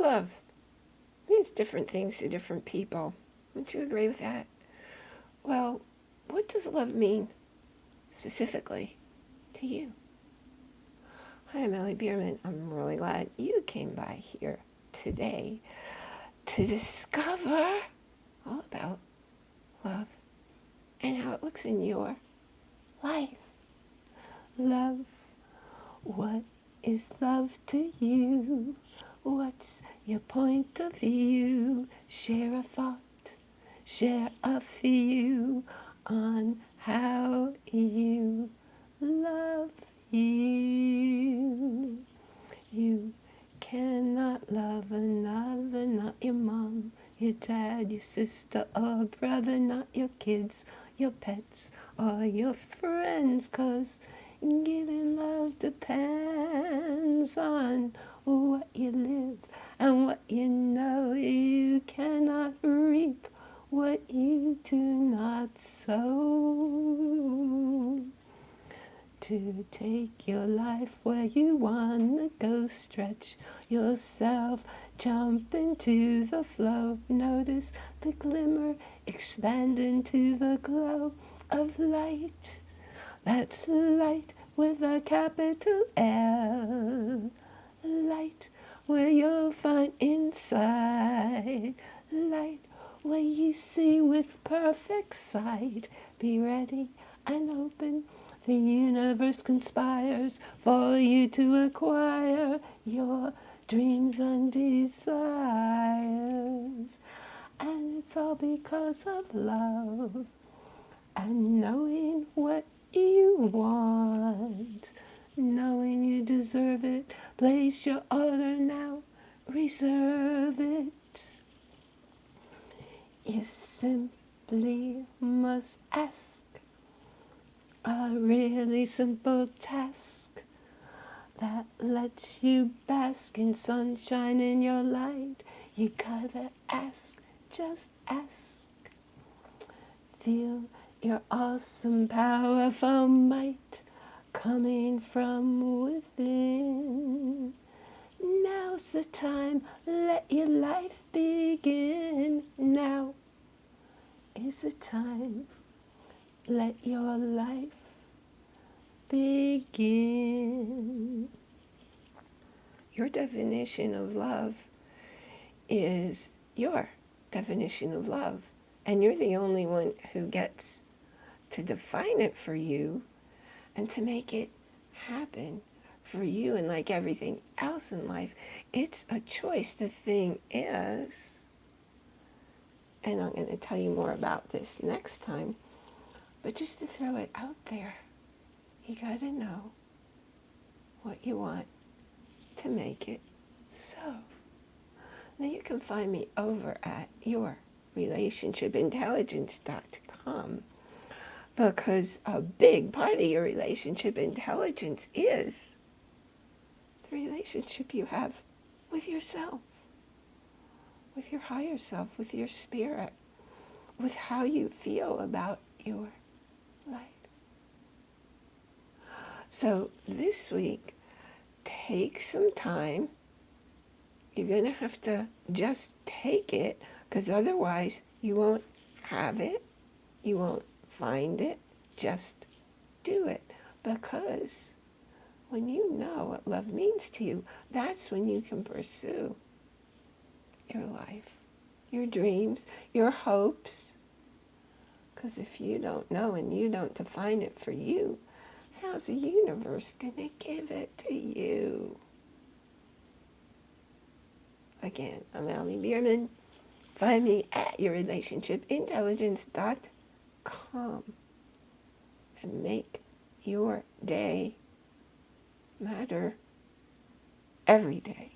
love means different things to different people. Wouldn't you agree with that? Well, what does love mean specifically to you? Hi, I'm Ellie Bierman. I'm really glad you came by here today to discover all about love and how it looks in your life. Love, what is love to you? What's your point of view? Share a thought, share a view on how you love you. You cannot love another, not your mom, your dad, your sister or brother, not your kids, your pets, or your friends, cause giving love depends on To take your life where you wanna go, stretch yourself, jump into the flow. Notice the glimmer, expand into the glow of light. That's light with a capital L. Light where you'll find inside. Light where you see with perfect sight. Be ready and open. The universe conspires for you to acquire your dreams and desires. And it's all because of love and knowing what you want, knowing you deserve it. Place your order now, reserve it. You simply must ask a really simple task that lets you bask in sunshine in your light. You gotta ask, just ask. Feel your awesome, powerful might coming from within. Now's the time, let your life begin. Now is the time, let your life begin. Your definition of love is your definition of love. And you're the only one who gets to define it for you and to make it happen for you and like everything else in life. It's a choice. The thing is, and I'm going to tell you more about this next time, but just to throw it out there, you got to know what you want to make it so. Now you can find me over at yourrelationshipintelligence.com because a big part of your relationship intelligence is the relationship you have with yourself, with your higher self, with your spirit, with how you feel about your life. So this week, take some time. You're going to have to just take it because otherwise you won't have it. You won't find it, just do it. Because when you know what love means to you, that's when you can pursue your life, your dreams, your hopes. Because if you don't know and you don't define it for you, how's the universe going to give it to you? Again, I'm Ellie Bierman. Find me at yourrelationshipintelligence.com and make your day matter every day.